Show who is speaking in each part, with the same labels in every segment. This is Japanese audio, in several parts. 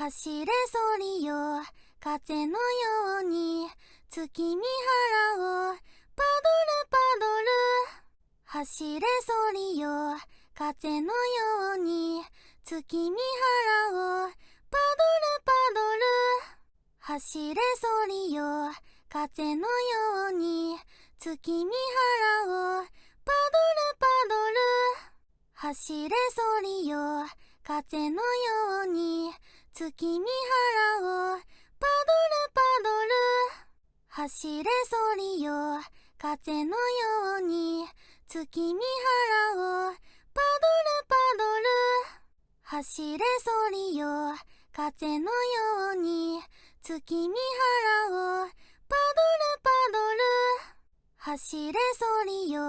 Speaker 1: 走れソリよ。風のように。月見原をパドルパドル。走れソリよ。風のように。月見原をパドルパドル。走れソリよ。風のように。月見原をパドルパドル。走れソリよ。風のように。月見原をパドルパドル。走れソリよ。風のように。月見原をパドルパドル。走れソリよ。風のように。月見原をパドルパドル。走れソリよ。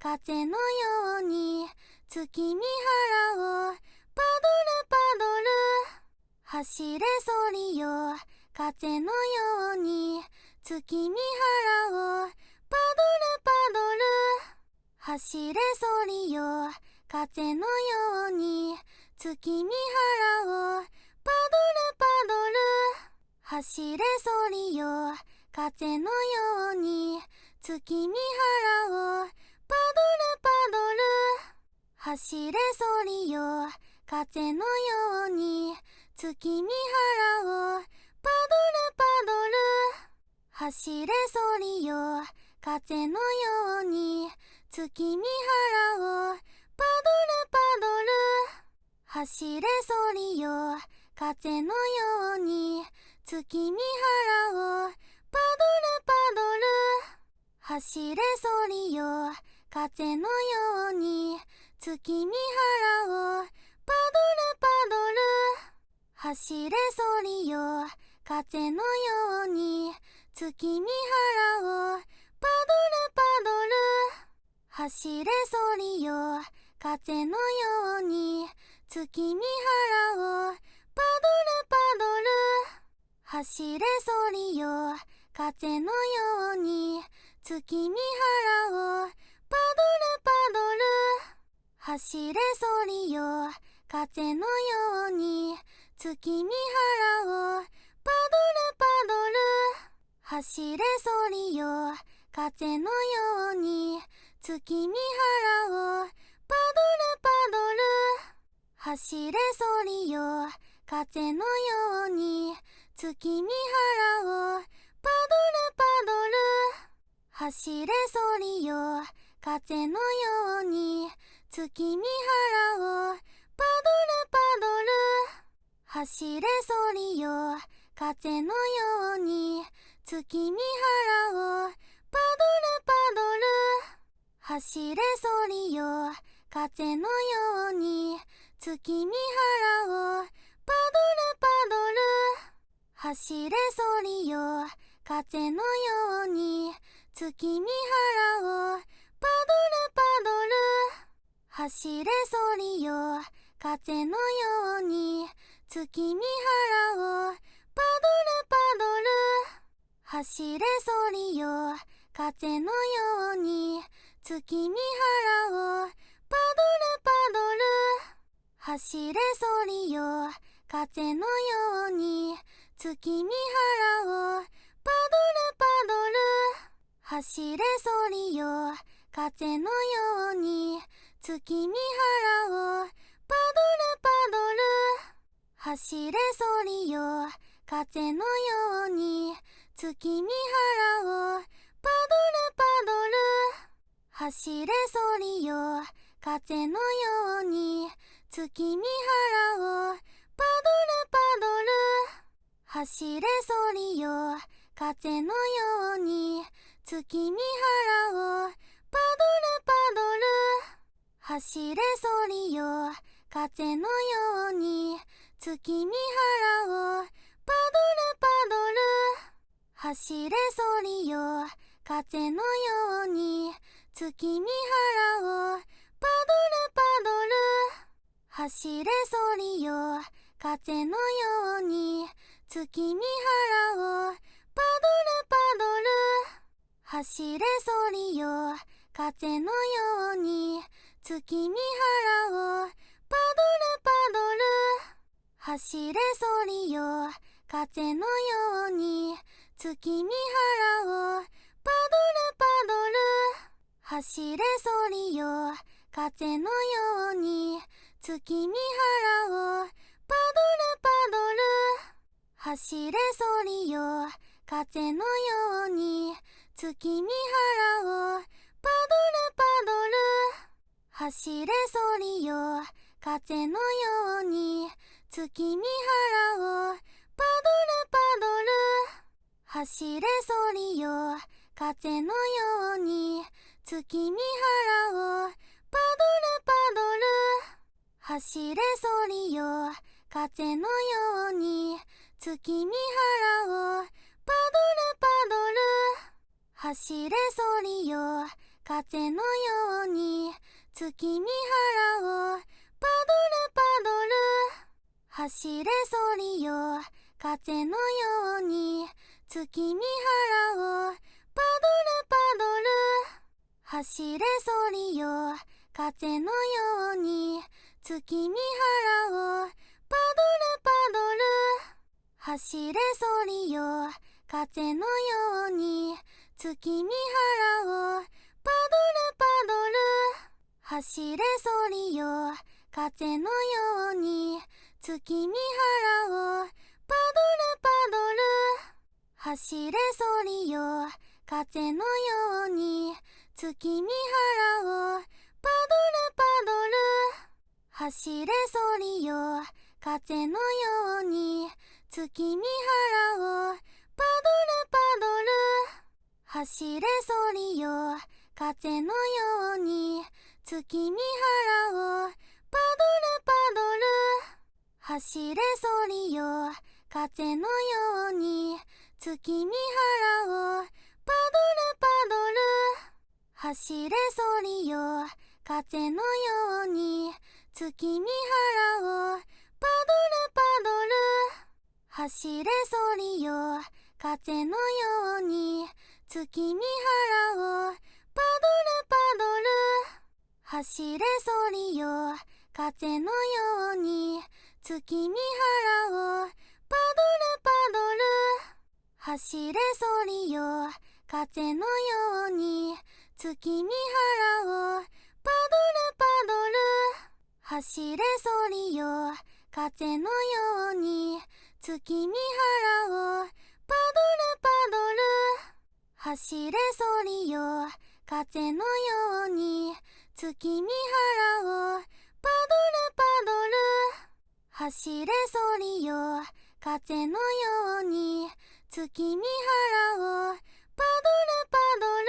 Speaker 1: 風のように。月見原をパドルパドル。走れソリよ。風のように。月見原をパドルパドル。走れソリよ。風のように。月見原をパドルパドル。走れソリよ。風のように。月見原をパドルパドル。走れソリよ。風のように。月見原をパドルパドル。走れソリよ。風のように。月見原をパドルパドル。走れソリよ。風のように。月見原をパドルパドル。走れソリよ。風のように。月見原をパドルパドル。走れソリよ。風のように。月見原を。パドルパドル。走れソリよ。風のように。月見原を。パドルパドル。走れソリよ。風のように。月見原を。パドルパドル。走れソリよ。風のように。月見原をパドルパドル。走れソリよ。風のように。月見原をパドルパドル。走れソリよ。風のように。月見原をパドルパドル。走れソリよ。風のように。月見原をパドルパドル。走れソリよ。風のように。月見原を。パドルパドル。走れソリよ。風のように。月見原を。パドルパドル。走れソリよ。風のように。月見原を。パドルパドル。走れソリよ。風のように。月見原をパドルパドル。走れソリよ。風のように。月見原をパドルパドル。走れソリよ。風のように。月見原をパドルパドル。走れソリよ。風のように。月見原をパドルパドル。走れソリよ。風のように。月見原を。パドルパドル。走れソリよ。風のように。月見原を。パドルパドル。走れソリよ。風のように。月見原を。パドルパドル。走れソリよ。風のように。月見原をパドルパドル。走れソリよ。風のように。月見原をパドルパドル。走れソリよ。風のように。月見原をパドルパドル。走れソリよ。風のように。月見原をパドルパドル。走れソリよ。風のように。月見原を。パドルパドル。走れソリよ。風のように。月見原を。パドルパドル。走れソリよ。風のように。月見原を。パドルパドル。走れソリよ。風のように。月見原をパドルパドル。走れソリよ。風のように。月見原をパドルパドル。走れソリよ。風のように。月見原をパドルパドル。走れソリよ。風のように。月見原をパドルパドル。走れソリよ。風のように。月見原をパドルパドル。走れソリよ。風のように。月見原をパドルパドル。走れソリよ。風のように。月見原をパドルパドル。走れソリよ。風のように。月見原をパドルパドル。走れソリよ。風のように。月見原をパドルパドル。走れソリよ。風のように。月見原をパドルパドル。走れソリよ。風のように。月見原をパドルパドル。走れソリよ。風のように。月見原を。パドルパドル。走れソリよ。風のように。月見原を。パドルパドル。走れソリよ。風のように。月見原を。パドルパドル。走れソリよ。風のように。月見原をパドルパドル。走れソリよ。風のように。月見原をパドルパドル。走れソリよ。風のように。月見原をパドルパドル。走れソリよ。風のように。月見原をパドルパドル。走れソリよ。風のように。月見原を。パドルパドル。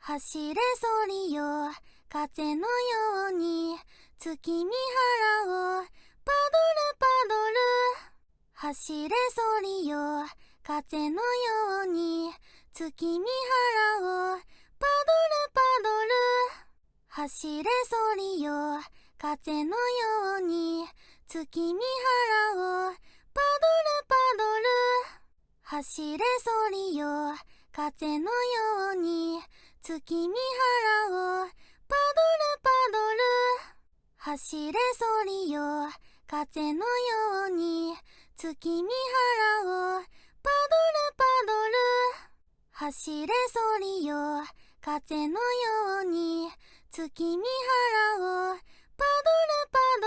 Speaker 1: 走れソリよ。風のように。月見原を。パドルパドル。走れソリよ。風のように。月見原を。パドルパドル。走れソリよ。風のように。月見原をパドルパドル。走れソリよ。風のように月見原をパドルパドル。走れソリよ。風のように月見原をパドルパドル走れソリよ風のよう。に月見原をパドルパド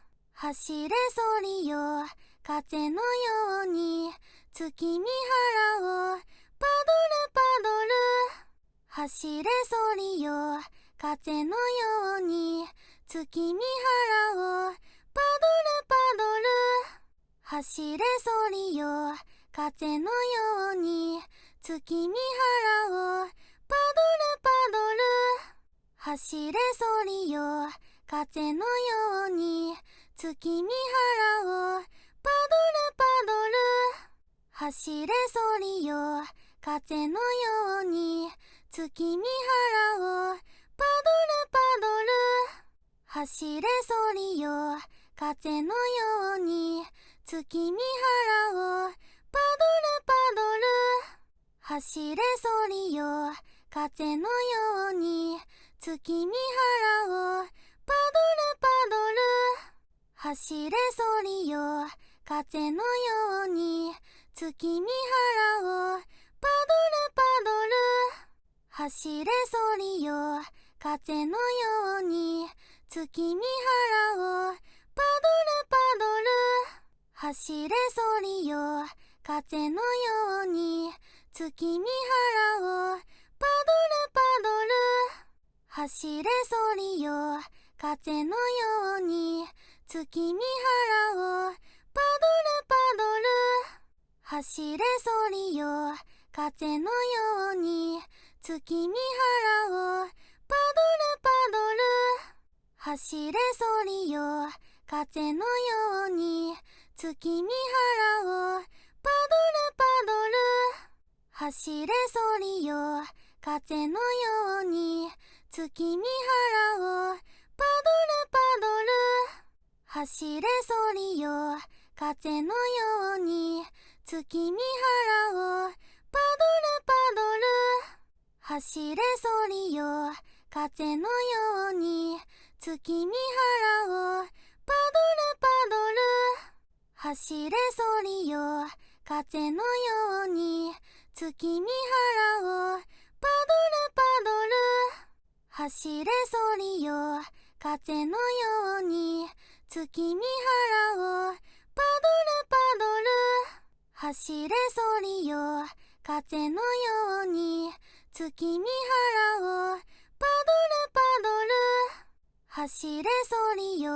Speaker 1: ル。走れソリよ。風のように。月見原を。パドルパドル。走れソリよ。風のように。月見原を。パドルパドル。走れソリよ。風のように。月見原を。パドルパドル。走れソリよ。風のように月見原をパドルパドル。走れソリよ。風のように月見原をパドルパドル。走れソリよ。風のように月見原をパドルパドル。走れソリよ。風のように月見原をパドルパドル。走れソリよ。風のように。月見原をパドルパドル。走れソリよ。風のように。月見原をパドルパドル。走れソリよ。風のように。月見原をパドルパドル。走れソリよ。風のように月見原をパドルパドル。走れソリよ。風のように月見原をパドルパドル。走れソリよ。風のように月見原をパドルパドル。走れソリよ。風のように月見原をパドルパドル走れソリよ。風のように。月見原をパドルパドル走れソリよ。風のように。月見原をパドルパドル走れソリよ。風のように。月見原をパドルパドル走れソリよ。風のように月見原をパドルパドル走れソリよ。風のように月見原をパドルパドル走れソリよ。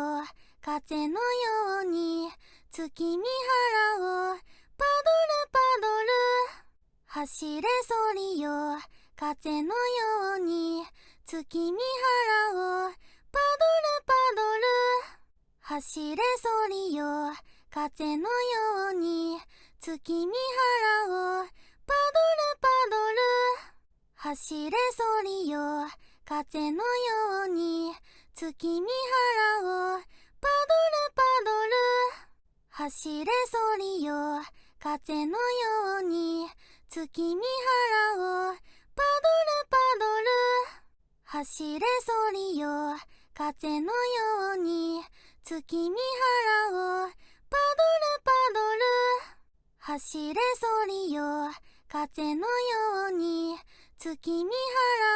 Speaker 1: 風のように月見原をパドルパドル走れソリよ。風のように月見原をパドルパドル走れソリよ。風のように月見原をパドルパドル走れソリよ風のように月見原をパドルパドル走れソリよ風のように月見原をパドルパドル走れソリよ。風のように月見原をパドルパドル。走れソリよ。風のように月見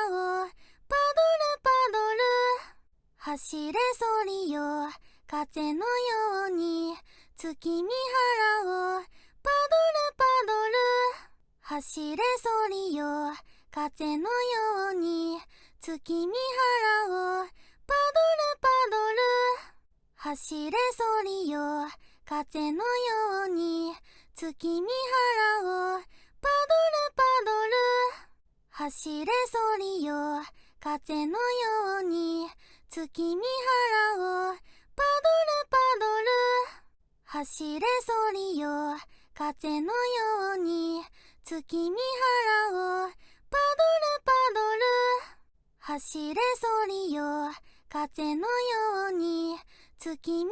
Speaker 1: 原をパドルパドル。走れソリよ。風のように月見原をパドルパドル。走れソリよ。風のように月見原をパドルパドル走れソリよ。風のように月見原をパドルパドル。走れソリよ風のように月見原をパドルパドル。走れソリよ風のように月見原をパドルパドル走れソリよ。風のように月見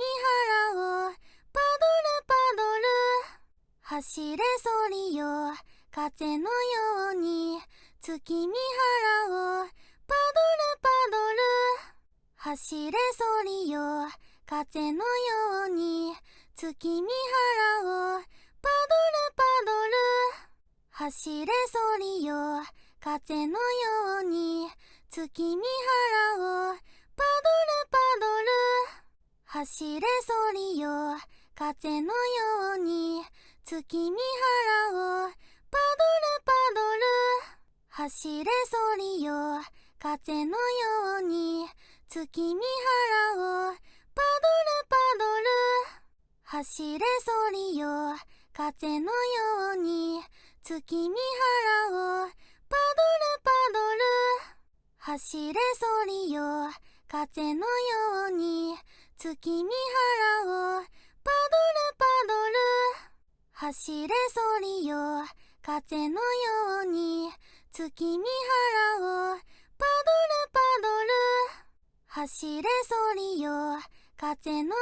Speaker 1: 原をパドルパドル。走れソリよ。風のように月見原をパドルパドル。走れソリよ。風のように月見原をパドルパドル。走れソリよ。風のように月見原をパドルパドル。走れソリよ。風のように。月見原をパドルパドル。走れソリよ。風のように。月見原をパドルパドル。走れソリよ。風のように。月見原をパドルパドル。走れソリよ。風のように月見原をパドルパドル。走れソリよ。風のように月見原をパドルパドル。走れソリよ。風のよ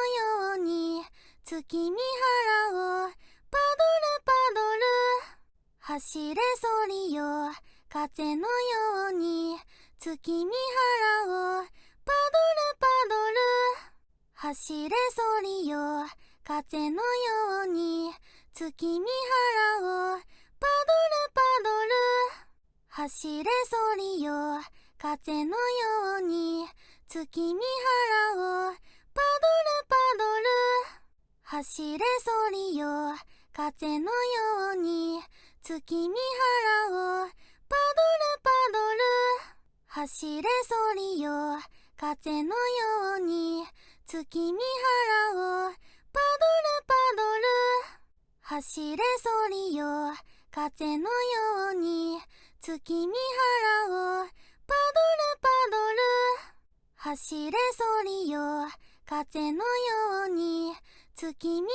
Speaker 1: うに月見原をパドルパドル。走れソリよ。風のように月見原をパドルパドル。走れソリよ。風のように。月見原をパドルパドル。走れソリよ。風のように。月見原をパドルパドル。走れソリよ。風のように。月見原をパドルパドル。走れソリよ。風のように月見原をパドルパドル走れソリよ。風のように月見原をパドルパドル走れソリよ。風のように月見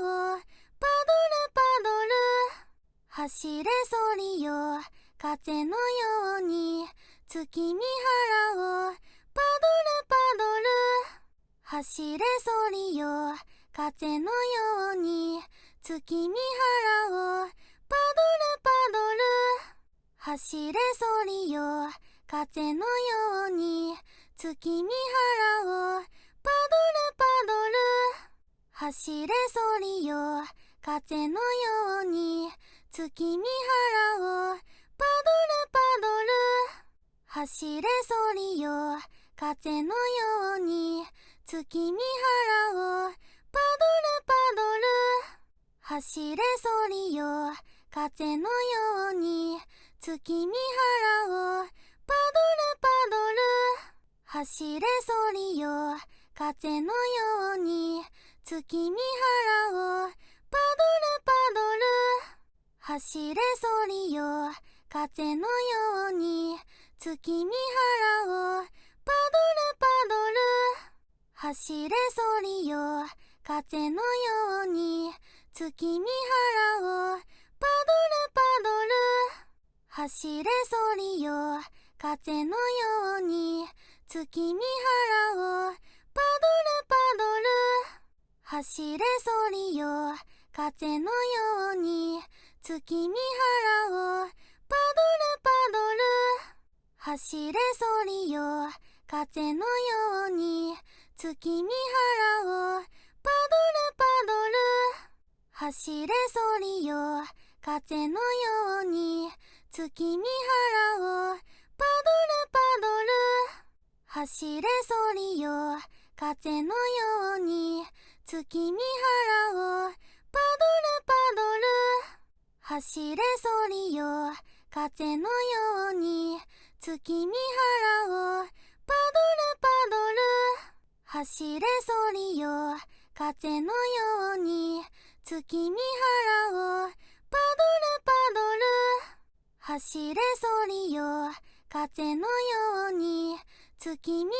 Speaker 1: 原をパドルパドル走れソリよ。風のように月見原をパドルパドル走れソリよ。風のように。月見原をパドルパドル走れソリよ。風のように。月見原をパドルパドル走れソリよ。風のように。月見原をパドルパドル走れソリよ。風のように月見原をパドルパドル。走れソリよ。風のように月見原をパドルパドル。走れソリよ。風のように月見原をパドルパドル。走れソリよ。風のように月見原を走れソリよ。風のように月見原をパドルパドル。走れソリよ。風のように月見原をパドルパドル。走れソリよ。風のように月見原をパドルパドル。走れソリよ。風のように月見原をパドルパドル。走れソリよ。風のように。月見原をパドルパドル。走れソリよ。風のように。月見原をパドルパドル。走れソリよ。風のように。月見原をパドルパドル。走れソリよ。風のように。月見原を。パドルパドル。走れソリよ。風のように。月見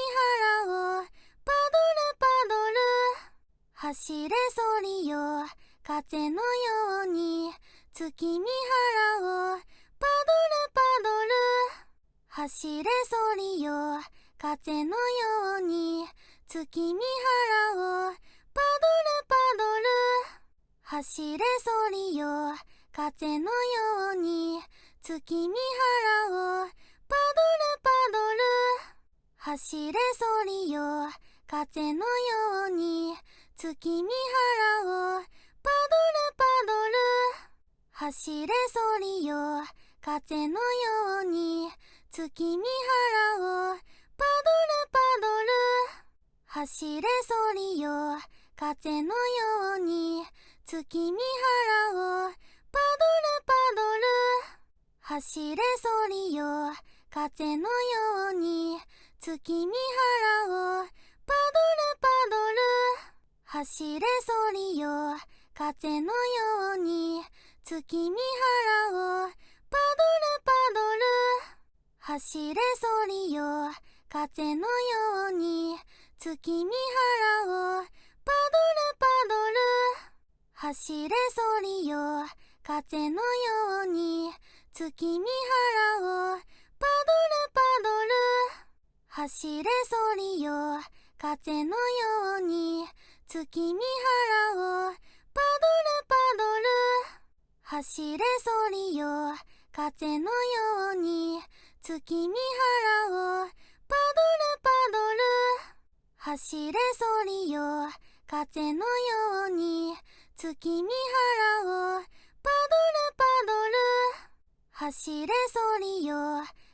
Speaker 1: 原を。パドルパドル。走れソリよ。風のように。月見原を。パドルパドル。走れソリよ。風のように。月見原をパドル。パドル走れソリよ。風のよ。うに月見原をパドルパドル走れソリよ。風のよ。うに月見原をパドルパドル走れソリよ。風のよ。うに月見原をパドルパドル走れソリよ。風のように。月見原をパドルパドル。走れソリよ。風のように。月見原をパドルパドル。走れソリよ。風のように。月見原をパドルパドル。走れソリよ。風のように。月見原をパドルパドル。走れソリよ。風のように。月見原をパドルパドル。走れソリよ。風のように。月見原をパドルパドル。走れソリよ。風のように。月見原をパドルパドル。走れソリよ。風のように。月見原をパドルパドル。走れソリよ。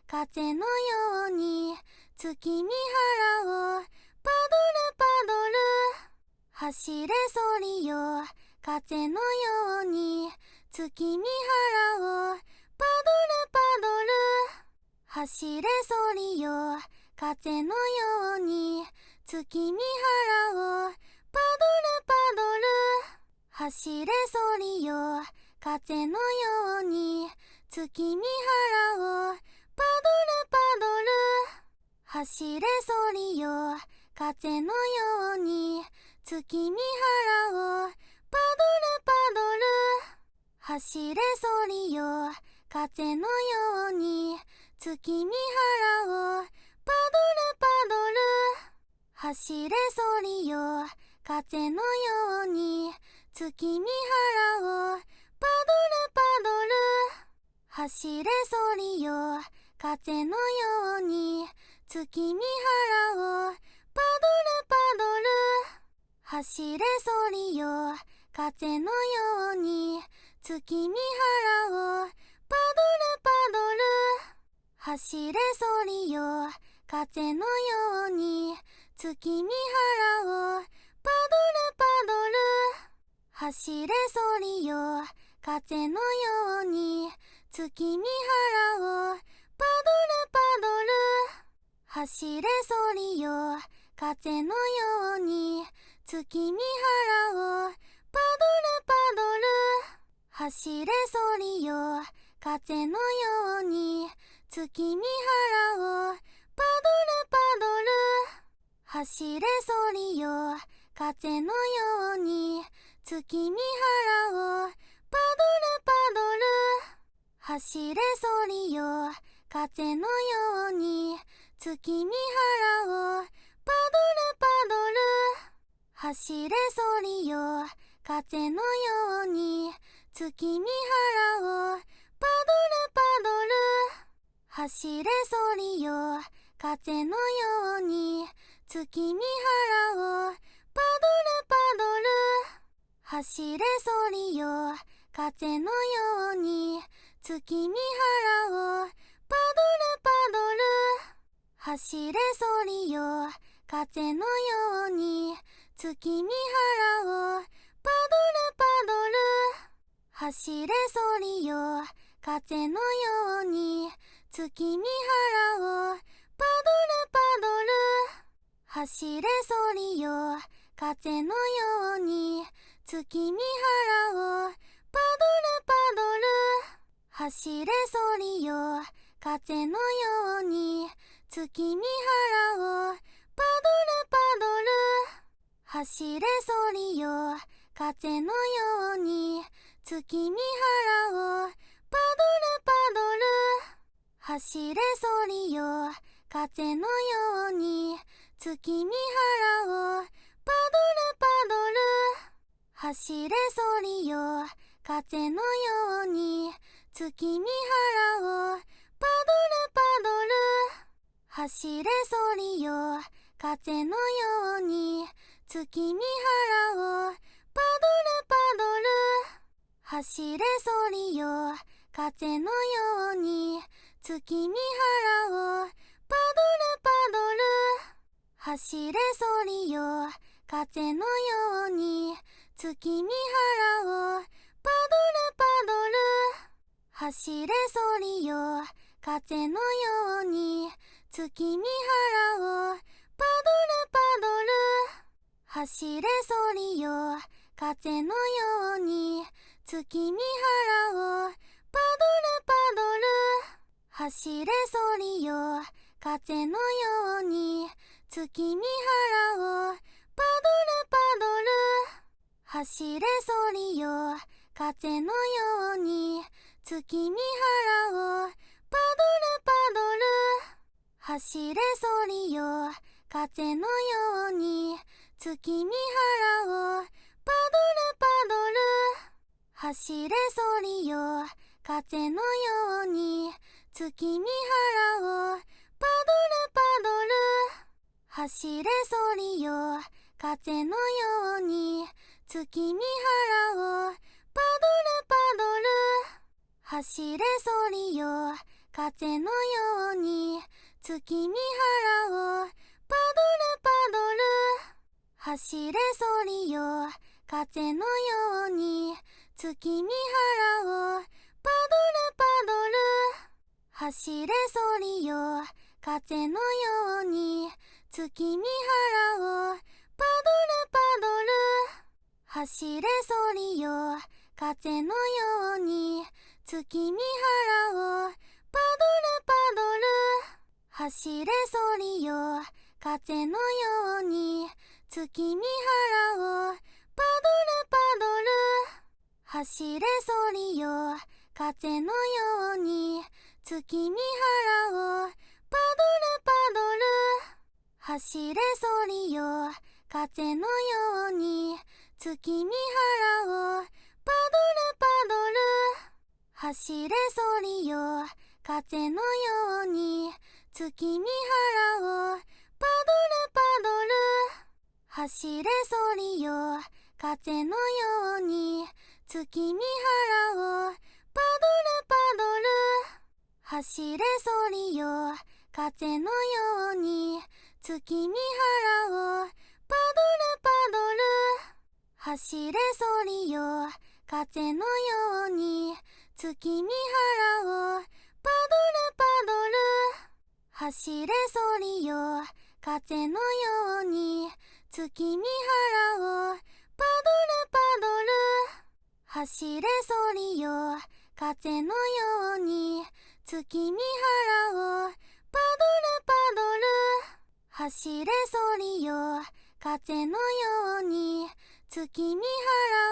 Speaker 1: 風のように。月見原をパドルパドル。走れソリよ。風のように。月見原をパドルパドル。走れソリよ。風のように。月見原をパドルパドル。走れソリよ。風のように。月見原をパドルパドル。走れソリよ。風のように。月見原をパドルパドル。走れソリよ。風のように。月見原をパドルパドル。走れソリよ。風のように。月見原をパドルパドル。走れソリよ。風のように。月見原をパドルパドル。走れソリよ。風のように。月見原をパドルパドル。走れソリよ。風のように。月見原をパドルパドル。走れソリよ。風のように。月見原をパドルパドル。走れソリよ。風のように。月見原をパドルパドル。走れソリよ。風のように。月見原をパドルパドル。走れソリよ。風のように。月見原を。パドルパドル。走れソリよ。風のように。月見原を。パドルパドル。走れソリよ。風のように。月見原を。パドルパドル。走れソリよ。風のように。月見原をパドルパドル。走れソリよ。風のように。月見原をパドルパドル。走れソリよ。風のように。月見原をパドルパドル。走れソリよ。風のように。月見原をパドルパドル。走れソリよ。風のように。月見原を。パドルパドル。走れソリよ。風のように。月見原を。パドルパドル。走れソリよ。風のように。月見原を。パドルパドル。走れソリよ。風のように。月見原をパドルパドル。走れソリよ。風のように。月見原をパドルパドル。走れソリよ。風のように。月見原をパドルパドル。走れソリよ。風のように。月見原をパドルパドル。走れソリよ。風のように。月見原を。パドルパドル。走れソリよ。風のように。月見原を。パドルパドル。走れソリよ。風のように。月見原を。パドルパドル。走れソリよ。風のように。月見原をパドルパドル。走れソリよ。風のように。月見原をパドルパドル。走れソリよ。風のように。月見原をパドルパドル。走れソリよ。風のように。月見原をパドルパドル。走れソリよ。風のように。月見原を。パドルパドル。走れソリよ。風のように。月見原を。パドルパドル。走れソリよ。風のように。月見原を。パドルパドル。走れソリよ。風のように。月見原をパドルパドル。走れソリよ。風のように。月見原をパドルパドル。走れソリよ。風のように。月見原をパドルパドル。走れソリよ。風のように。月見原をパドルパドル。走れソリよ。風のように。月見原を。パドルパドル。走れソリよ。風のように。月見原を。パドルパドル。走れソリよ。風のように。月見原を。パドルパドル。走れソリよ。風のように。月見原をパドルパドル。走れソリよ。風のように。月見原をパドルパドル。走れソリよ。風のように。月見原をパドルパドル。走れソリよ。風のように。月見原をパドルパドル。走れソリよ。風のように月見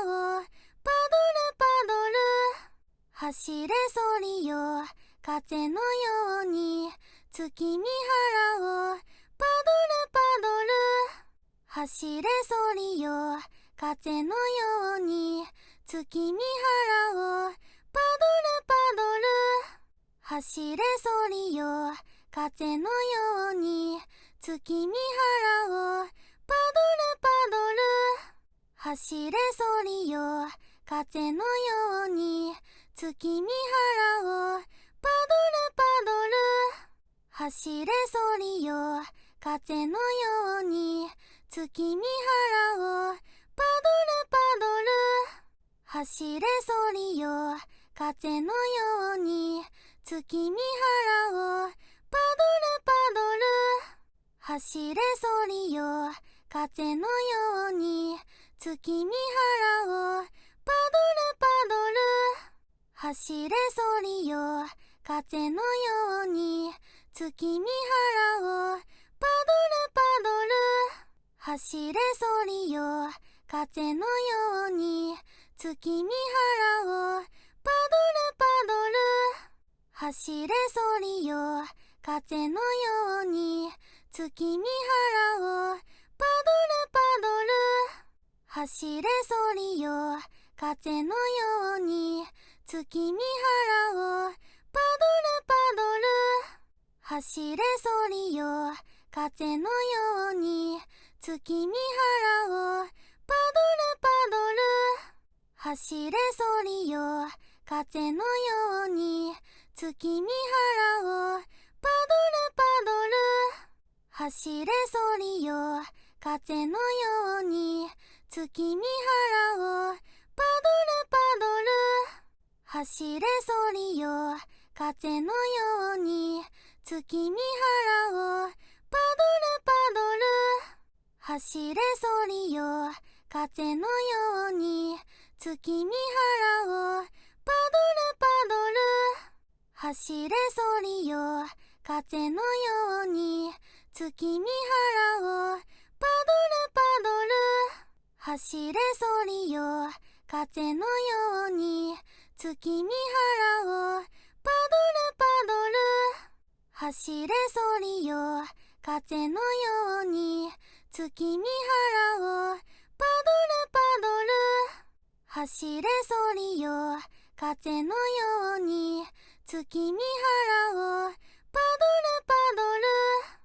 Speaker 1: 原をパドルパドル。走れソリよ。風のように月見原をパドルパドル。走れソリよ。風のように月見原をパドルパドル。走れソリよ。風のように月見原をパドルパドル。走れソリよ。風のように。月見原をパドルパドル。走れソリよ。風のように。月見原をパドルパドル。走れソリよ。風のように。月見原をパドルパドル。走れソリよ。風のように。月見原を。パドルパドル。走れソリよ。風のように。月見原を。パドルパドル。走れソリよ。風のように。月見原を。パドルパドル。走れソリよ。風のように。月見原をパドルパドル。走れソリよ。風のように月見原をパドルパドル。走れソリよ。風のように月見原をパドルパドル走れソリよ風のよう。に月見原をパドルパドル。走れソリよ。風のように。月見原をパドルパドル。走れソリよ。風のように。月見原をパドルパドル。走れソリよ。風のように。月見原をパドルパドル。走れソリよ。風のように。月見原をパドルパドル。走れソリよ。風のように。月見原をパドルパドル。走れソリよ。風のように。月見原をパドルパドル。走れソリよ。風のように。月見原をパドルパドル。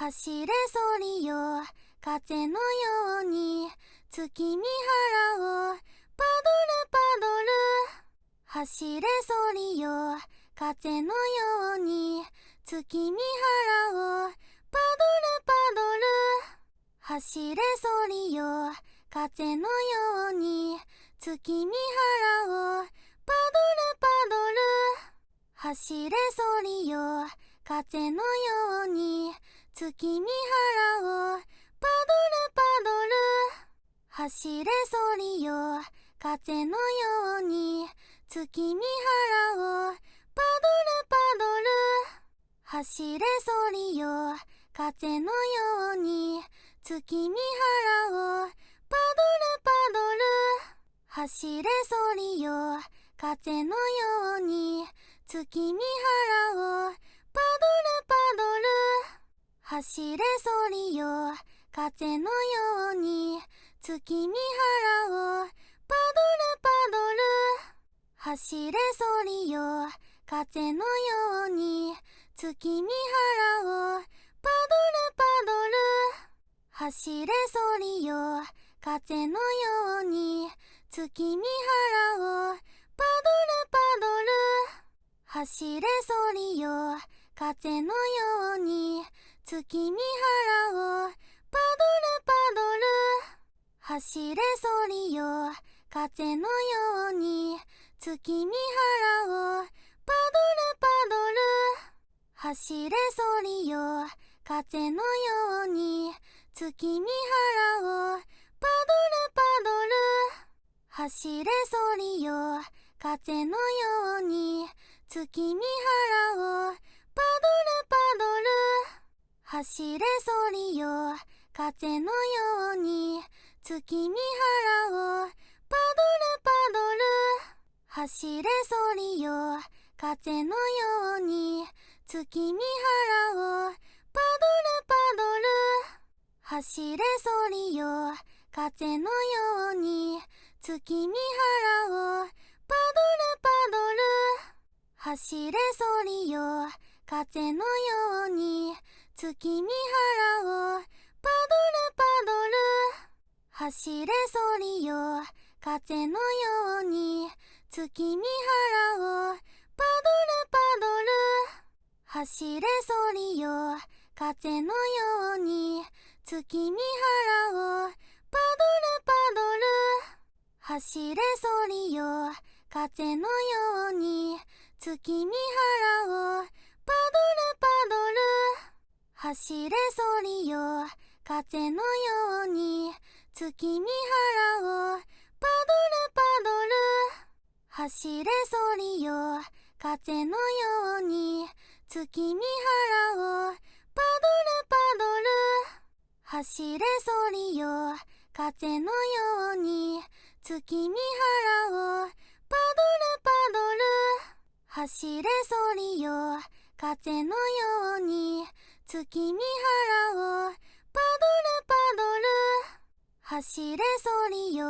Speaker 1: 走れそりよ。風のように。月見原をパドルパドル。走れそりよ。風のように。月見原をパドルパドル。走れそりよ。風のように。月見原をパドルパドル。走れそりよ。風のように。月見原をパドルパドル。走れそりよ。風のように。月見原をパドルパドル。走れそりよ。風のように。月見原をパドルパドル。走れそりよ。風のように。月見原をパドルパドル。走れそりよ。風のように。月見原をパドルパドル。走れそりよ。風のように。月見原をパドルパドル。走れそりよ。風のように。月見原をパドルパドル。走れそりよ。風のように。月見原をパドルパドル。走れそりよ。風のように。月見原をパドルパドル。走れそりよ。風のように。月見原をパドルパドル。走れそりよ。風のように。月見原をパドルパドル。走れそりよ。風のように。月見原を。パドルパドル。走れそりよ。風のように。月見原を。パドルパドル。走れそりよ。風のように。月見原を。パドルパドル。走れそりよ。風のように。月見原をパドルパドル。走れそりよ。風のように。月見原をパドルパドル。走れそりよ。風のように。月見原をパドルパドル。走れそりよ。風のように。月見原をパドルパドル。走れそりよ。風のように。月見原を。パドルパドル。走れそりよ。風のように。月見原を。パドルパドル。走れそりよ。風のように。月見原を。パドルパドル。走れそりよ。風のように。月見原をパドルパドル。走れそりよ。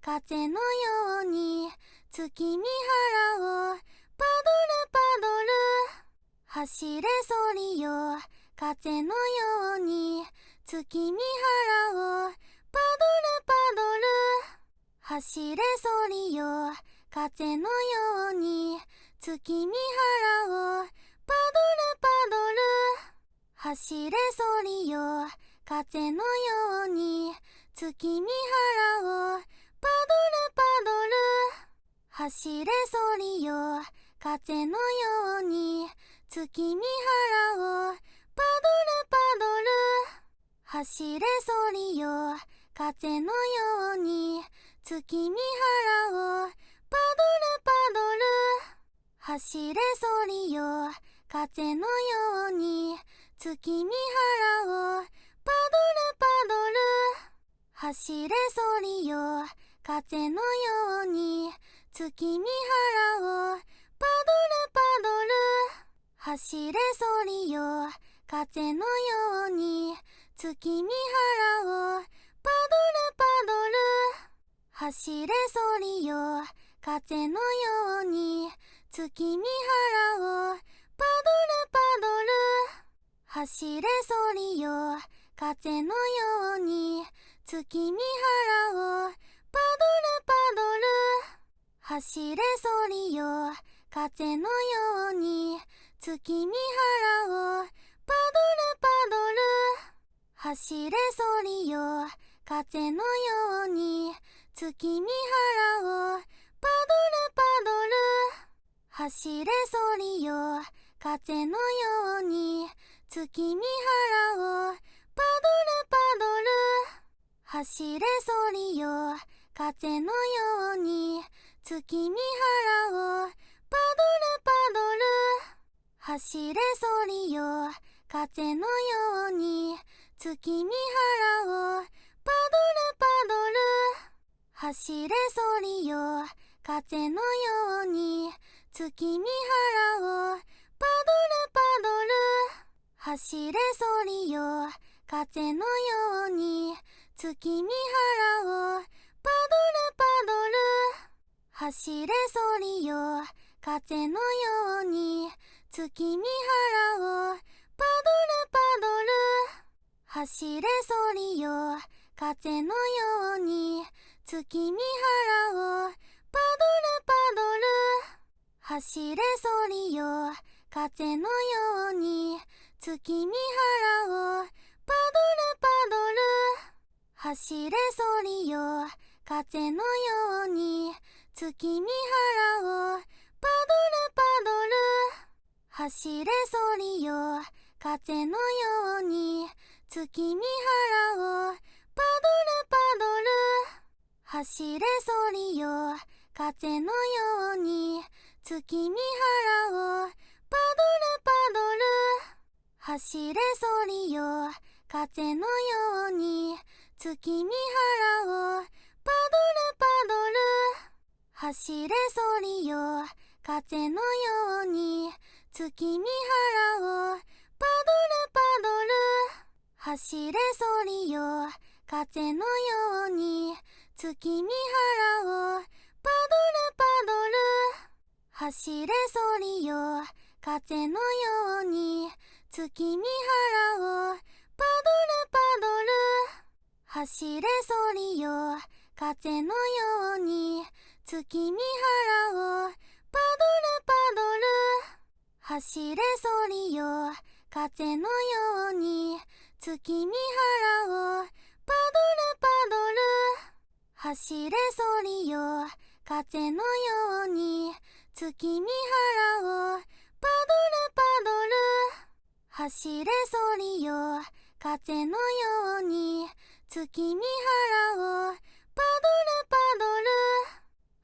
Speaker 1: 風のように。月見原をパドルパドル。走れそりよ。風のように。月見原をパドルパドル。走れそりよ。風のように。月見原をパドルパドル。走れそりよ。風のように。月見原を。パドルパドル。走れそりよ。風のように。月見原を。パドルパドル。走れそりよ。風のように。月見原を。パドルパドル。走れそりよ。風のように。月見原をパドルパドル。走れそりよ。風のように。月見原をパドルパドル。走れそりよ。風のように。月見原をパドルパドル。走れそりよ。風のように。月見原をパドルパドル。走れソリよ。風のように。月見原を。パドルパドル。走れソリよ。風のように。月見原を。パドルパドル。走れソリよ。風のように。月見原を。パドルパドル。走れソリよ。風のように。月見原をパドルパドル。走れソリよ。風のように。月見原をパドルパドル。走れソリよ。風のように。月見原をパドルパドル。走れソリよ。風のように。月見原をパドルパドル。走れソリよ。風のように。月見原を。パドルパドル。走れソリよ。風のように。月見原を。パドルパドル。走れソリよ。風のように。月見原を。パドルパドル。走れソリよ。風のように。月見原をパドルパドル。走れソリよ。風のように。月見原をパドルパドル。走れソリよ。風のように。月見原をパドルパドル。走れソリよ。風のように。月見原をパドルパドル。走れソリよ。風のように。月見原を。パドルパドル。走れソリよ。風のように。月見原を。パドルパドル。走れソリよ。風のように。月見原を。パドルパドル。走れソリよ。風のように。月見原をパドルパドル。走れソリよ風のように月見原をパドルパドル走れソリよ。風のように。月見原をパドルパドル走れソリよ風のよう。に月見原をパドルパドル。走れソリよ。風のように。月見原を。パドルパドル。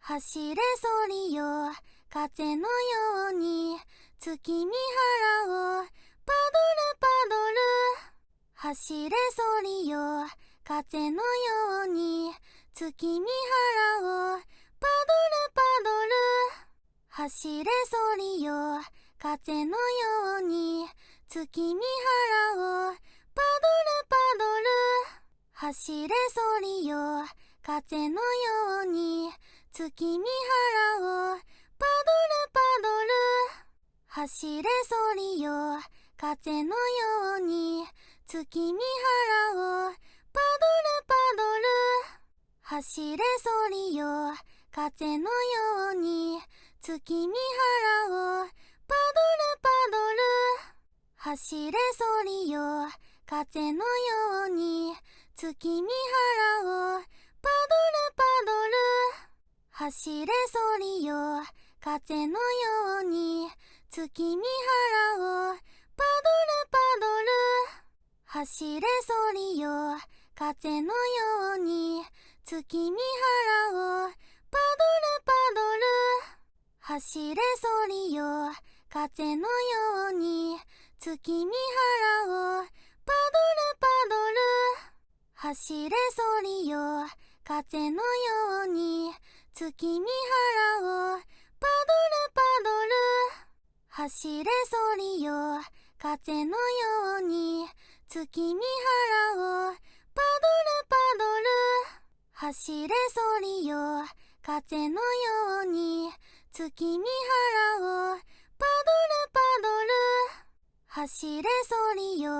Speaker 1: 走れソリよ。風のように。月見原を。パドルパドル。走れソリよ。風のように。月見原を。パドルパドル。走れソリよ。風のように。月見原をパドルパドル。走れソリよ。風のように。月見原をパドルパドル。走れソリよ。風のように。月見原をパドルパドル。走れソリよ。風のように。月見原をパドルパドル。走れソリよ。風のように。月見原をパドルパドル。走れソリよ。風のように。月見原をパドルパドル。走れソリよ。風のように。月見原をパドルパドル。走れソリよ。風のように。月見原をパドルパドル。走れソリよ。風のように。月見原をパドルパドル。走れソリよ。風のように。月見原をパドルパドル。走れソリよ。風のように。月見原をパドルパドル。走れソリよ。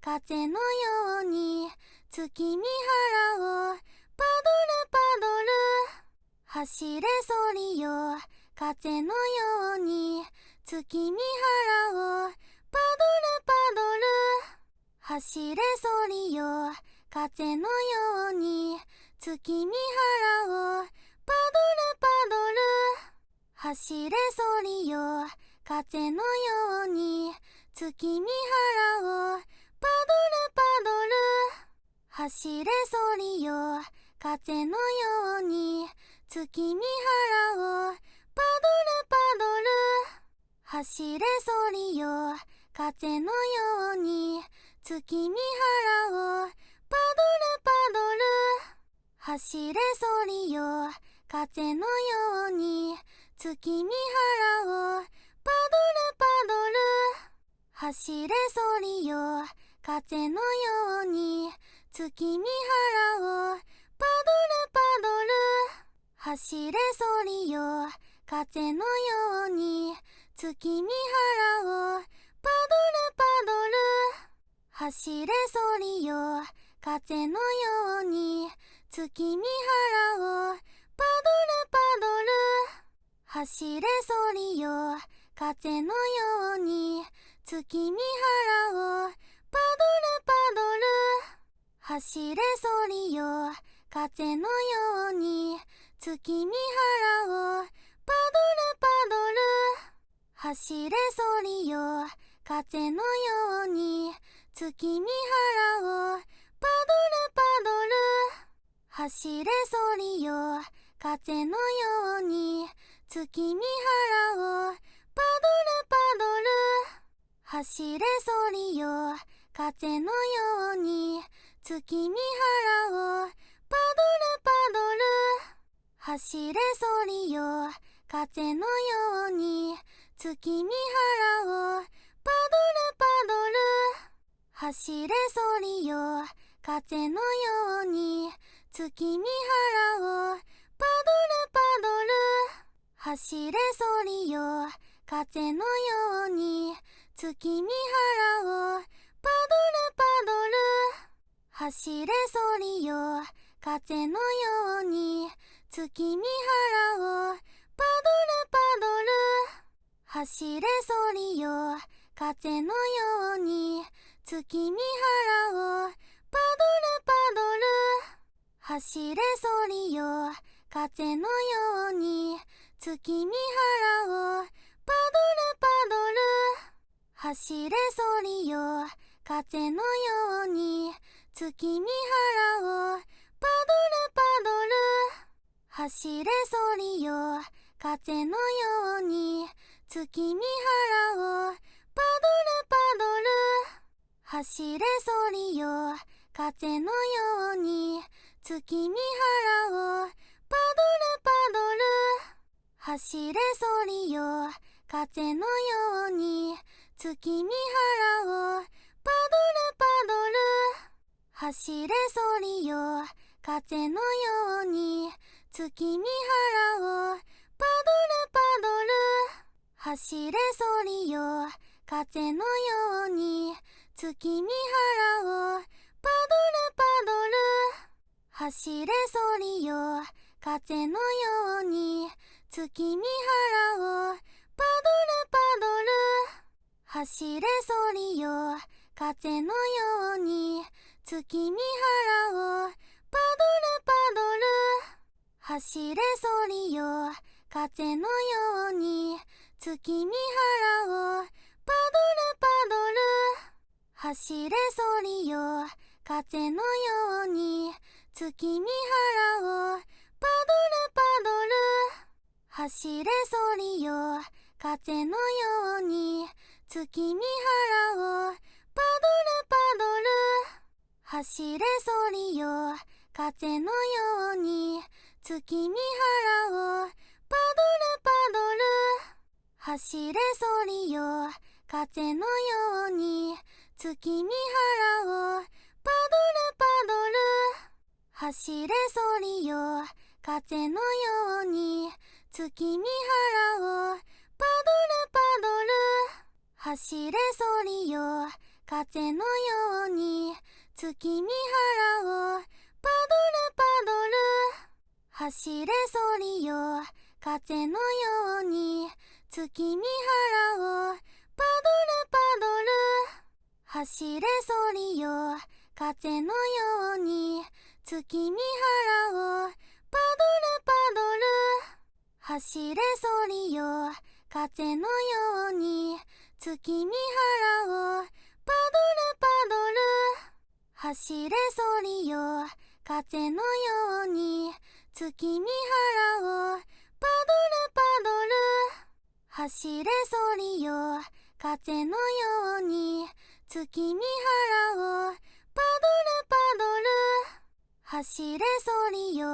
Speaker 1: 風のように。月見原をパドルパドル。走れソリよ。風のように。月見原をパドルパドル。走れソリよ。風のように。月見原をパドルパドル。走れソリよ。風のように。月見原をパドルパドル。走れソリよ。風のように。月見原をパドルパドル。走れソリよ。風のように。月見原をパドルパドル。走れソリよ。風のように。月見原をパドルパドル。走れソリよ。風のように。月見原を。パドルパドル。走れソリよ。風のように。月見原を。パドルパドル。走れソリよ。風のように。月見原を。パドルパドル。走れソリよ。風のように月見原をパドルパドル。走れソリよ。風のように月見原をパドルパドル。走れソリよ。風のように月見原をパドルパドル。走れソリよ。風のように月見原をパドルパドル走れソリよ風のように。月見原をパドルパドル。走れソリよ風のように。月見原をパドルパドル。走れソリよ風のように。月見原をパドルパドル。走れソリよ風のように月見原をパドルパドル。走れソリよ。風のように月見原をパドルパドル。走れソリよ。風のように月見原をパドルパドル。走れソリよ。風のように月見原をパドルパドル走れソリよ風のように。月見原をパドルパドル走れソリよ。風のように。月見原をパドルパドル走れソリよ。風のように。月見原をパドルパドル走れソリよ。風のように月見原をパドルパドル。走れソリよ。風のように月見原をパドルパドル。走れソリよ。風のように月見原をパドルパドル。走れソリよ。風のように月見原をパドルパドル走れソリよ。風のように。月見原をパドルパドル走れソリよ。風のように。月見原をパドルパドル走れソリよ。風のように。月見原をパドルパドル走れソリよ。風のように月見原をパドルパドル。走れソリよ。風のように月見原をパドルパドル。走れソリよ。風のように月見原をパドルパドル。走れソリよ。風のように月見原をパドルパドル走れソリよ。風のように月見原をパドルパドル走れソリよ。風のように月見原をパドルパドル走れソリよ。風のように月見原をパドルパドル走れソリよ。風のように月見原をパドルパドル。走れソリよ。風のように月見原をパドルパドル。走れソリよ。風のように月見原をパドルパドル。走れソリよ。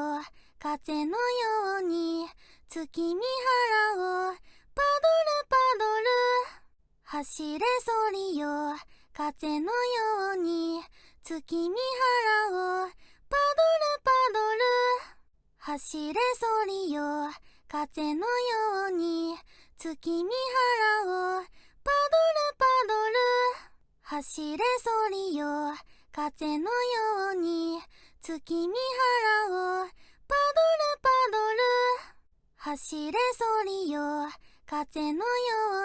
Speaker 1: 風のように月見原をパドルパドル。走れソリよ。風のように。月見原をパドルパドル。走れソリよ。風のように。月見原をパドルパドル。走れソリよ。風のように。月見原をパドルパドル。走れソリよ。風のよ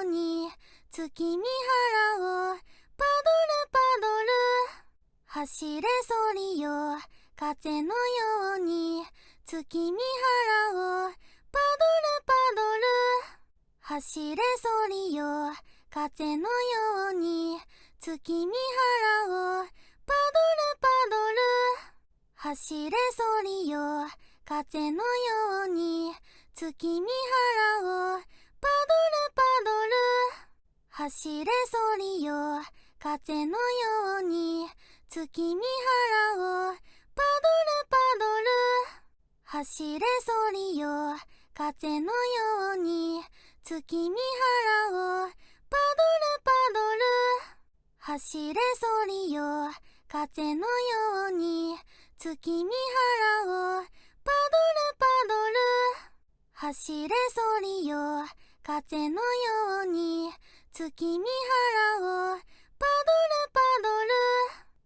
Speaker 1: うに月見原をパドルパドル。走れソリよ。風のように月見原をパドルパドル。走れソリよ。風のように月見原をパドルパドル。走れソリよ。風のように月見原をパドルパドル。走れソリよ。風のように。月見原をパドルパドル。走れソリよ。風のように。月見原をパドルパドル。走れソリよ。風のように。月見原をパドルパドル。走れソリよ。風のように月見原をパドルパドル。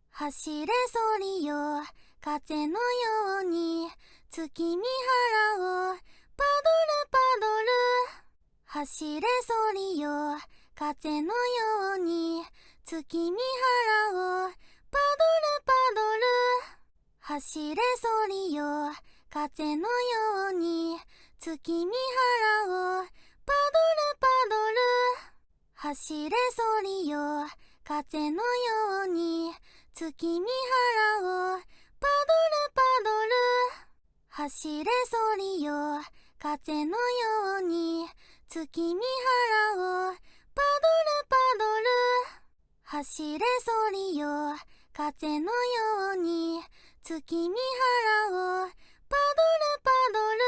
Speaker 1: 走れソリよ。風のように月見原をパドルパドル。走れソリよ。風のように月見原をパドルパドル。走れソリよ。風のように月見原をパドルパドル。走れソリよ。風のように。月見原をパドルパドル。走れソリよ。風のように。月見原をパドルパドル。走れソリよ。風のように。月見原をパドルパドル。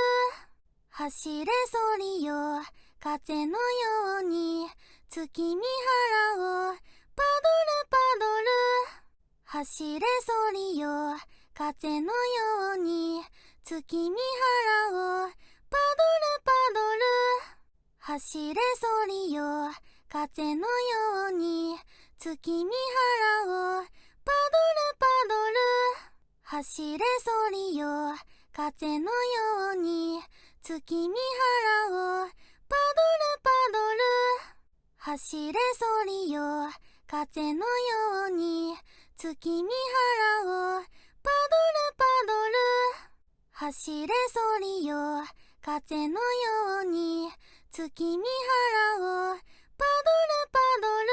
Speaker 1: 走れソリよ。風のように月見原をパドルパドル。走れソリよ。風のように月見原をパドルパドル。走れソリよ。風のように月見原をパドルパドル。走れソリよ。風のように月見原をパドルパドル。走れソリよ。風のように。月見原をパドルパドル。走れソリよ。風のように。月見原をパドルパドル。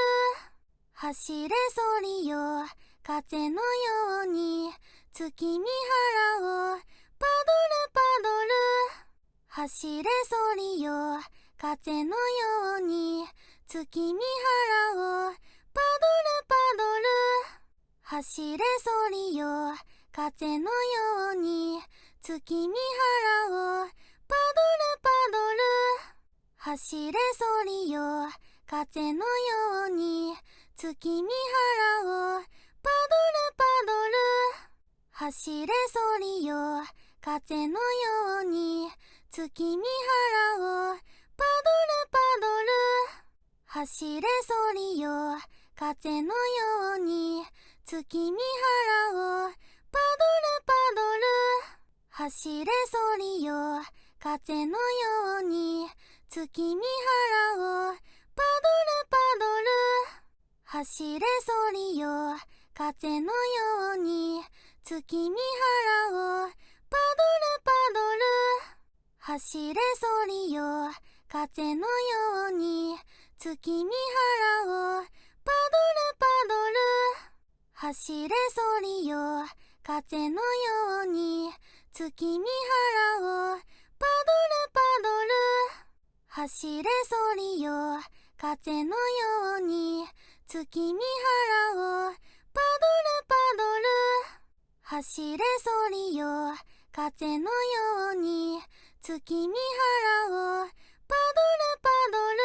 Speaker 1: 走れソリよ。風のように。月見原をパドルパドル。走れソリよ。風のように月見原をパドルパドル。走れソリよ。風のように月見原をパドルパドル。走れソリよ。風のように月見原をパドルパドル。走れソリよ。風のように月見原をパドルパドル。走れソリよ。風のように。月見原をパドルパドル。走れソリよ。風のように。月見原をパドルパドル。走れソリよ。風のように。月見原をパドルパドル。走れソリよ。風のように月見原をパドルパドル。走れソリよ風のように月見原をパドルパドル。走れソリよ風のように月見原をパドルパドル。走れソリよ風のように月見原をパドルパドル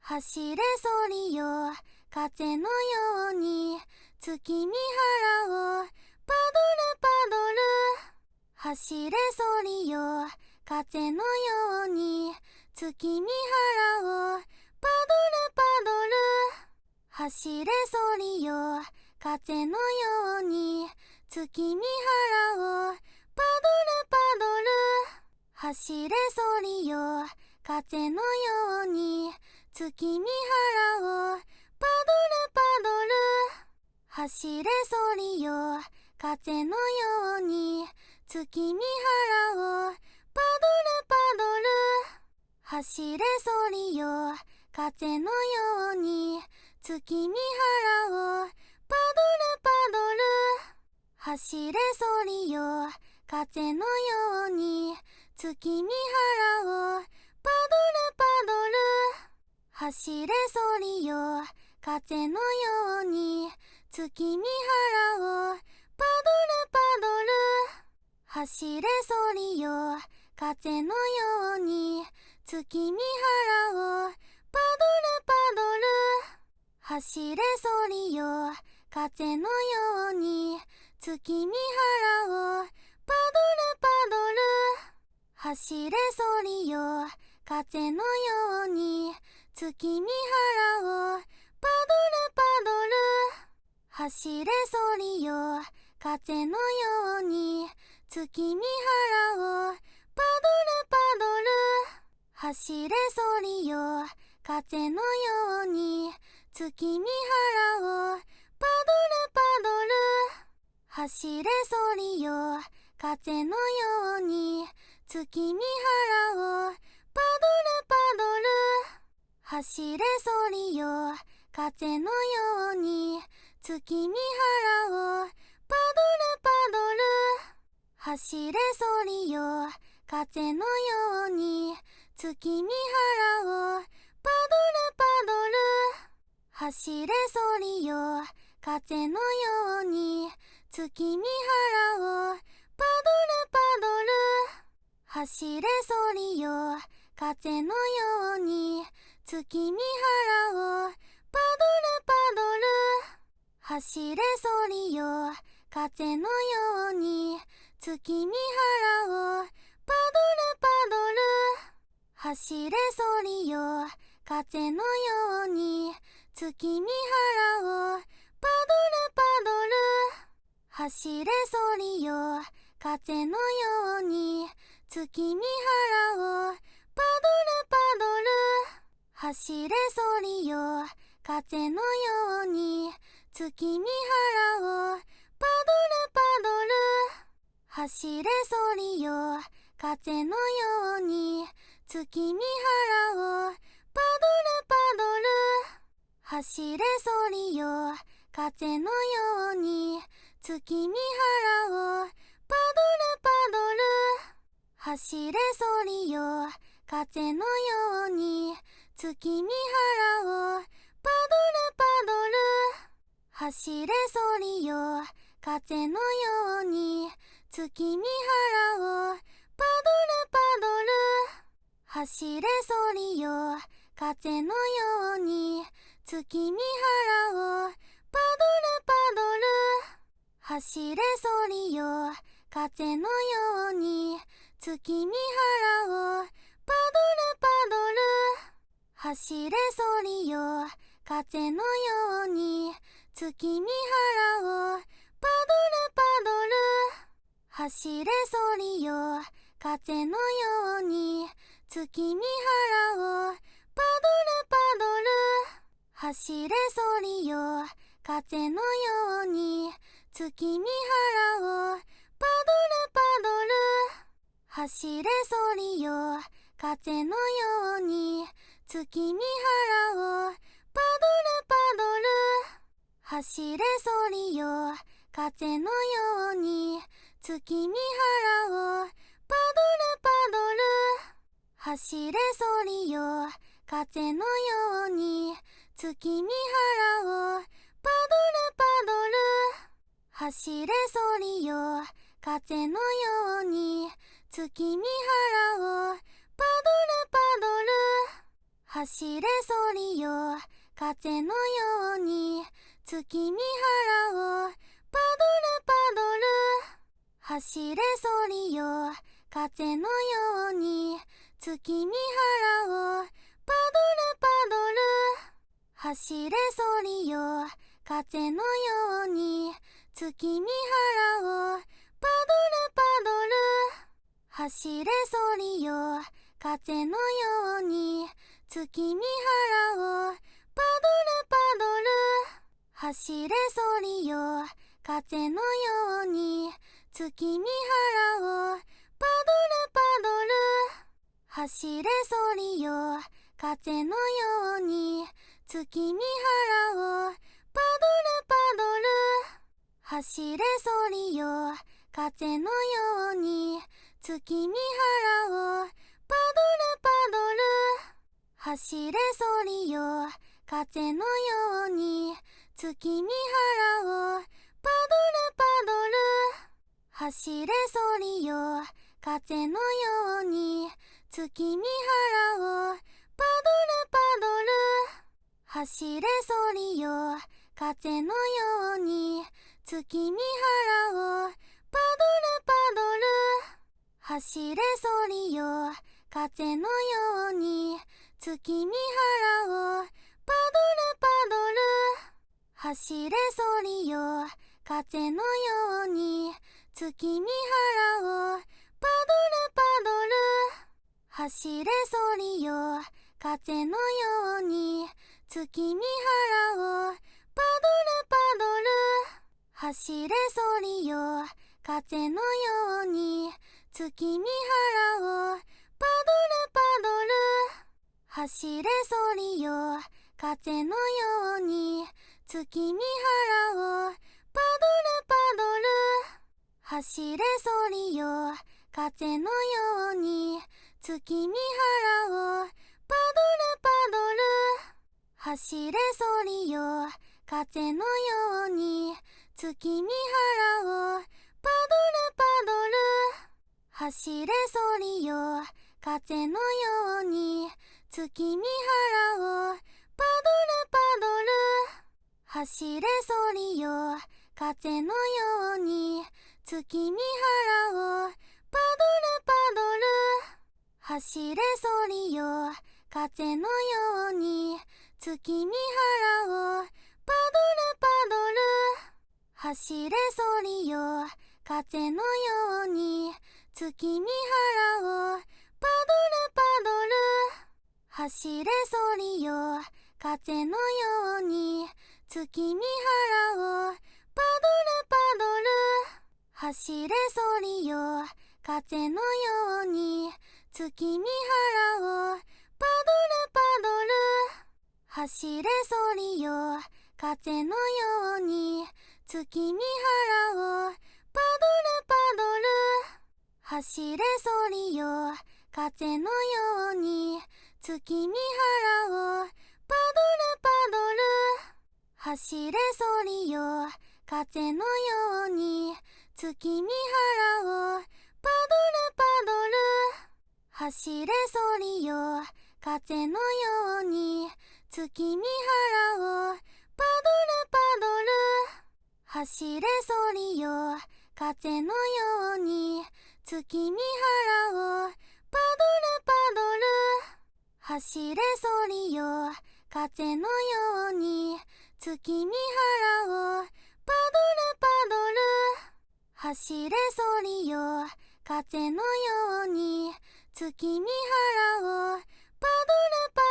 Speaker 1: 走れソリよ。風のように。月見原をパドルパドル走れソリよ。風のように。月見原をパドルパドル走れソリよ。風のように。月見原をパドルパドル走れソリよ。風のように月見原をパドルパドル。走れソリよ。風のように月見原をパドルパドル。走れソリよ。風のように月見原をパドルパドル。走れソリよ。風のように月見原をパドルパドル走れソリよ。風のように月見原をパドルパドル。走れソリよ風のように月見原をパドルパドル。走れソリよ風のように月見原をパドルパドル走れソリよ。風のように月見原をパドルパドル。走れソリよ。風のように月見原をパドルパドル。走れソリよ。風のように月見原をパドルパドル。走れソリよ。風のように月見原をパドルパドル。走れソリよ。風のように。月見原をパドルパドル。走れソリよ。風のように。月見原をパドルパドル。走れソリよ。風のように。月見原をパドルパドル。走れソリよ。風のように月見原をパドルパドル。走れソリよ。風のように月見原をパドルパドル。走れソリよ。風のように月見原をパドルパドル。走れソリよ。風のように月見原をパドルパドル走れソリよ。風のように。月見原をパドルパドル走れソリよ。風のように。月見原をパドルパドル走れソリよ。風のように。月見原をパドルパドル走れソリよ。風のように月見原をパドルパドル。走れソリよ。風のように月見原をパドルパドル。走れソリよ。風のように月見原をパドルパドル。走れソリよ。風のように月見原をパドルパドル走れソリよ。風のように月見原をパドルパドル走れソリよ。風のように月見原をパドルパドル走れソリよ。風のように月見原をパドルパドル走れソリよ。風のように月見原をパドルパドル。走れソリよ。風のように月見原をパドルパドル。走れソリよ。風のように月見原をパドルパドル。走れソリよ。風のように月見原をパドルパドル。走れソリよ。風のように。月見原をパドルパドル。走れソリよ。風のように。月見原をパドルパドル。走れソリよ。風のように。月見原をパドルパドル。走れソリよ。風のように月見原をパドルパドル。走れソリよ。風のように月見原をパドルパドル。走れソリよ。風のように月見原をパドルパドル。走れソリよ。風のように月見原をパドルパドル。走れソリよ。風のように。月見原をパドルパドル。走れソリよ。風のように。月見原をパドルパドル。走れソリよ。風のように。月見原をパドルパドル。走れソリよ。風のように月見原をパドルパドル。走れソリよ。風のように月見原をパドルパドル。走れソリよ。風のように月見原をパドルパドル。走れソリよ。風のように月見原をパドルパドル。走れソリよ。風のように。月見原をパドルパドル。走れソリよ。風のように。月見原をパドルパドル。走れソリよ。風のように。月見原をパドルパドル。走れソリよ。風のように月見原をパドルパドル。走れソリよ。風のように月見原をパドルパドル。走れソリよ。風のように月見原をパドルパドル。走れソリよ。風のように月見原をパドルパドル。走れソリよ。風のように。月見原をパドルパドル。走れソリよ。風のように。月見原をパドルパドル。走れソリよ。風のように。月見原をパドルパドル。走れソリよ。風のように月見原をパドルパドル。走れソリよ風のように月見原をパドルパドル。走れソリよ風のように月見原をパドルパドル。走れソリよ風のように月見原をパドルパドル走れソリよ。風のように。月見原をパドルパドル走れソリよ。風のように。月見原をパドルパドル。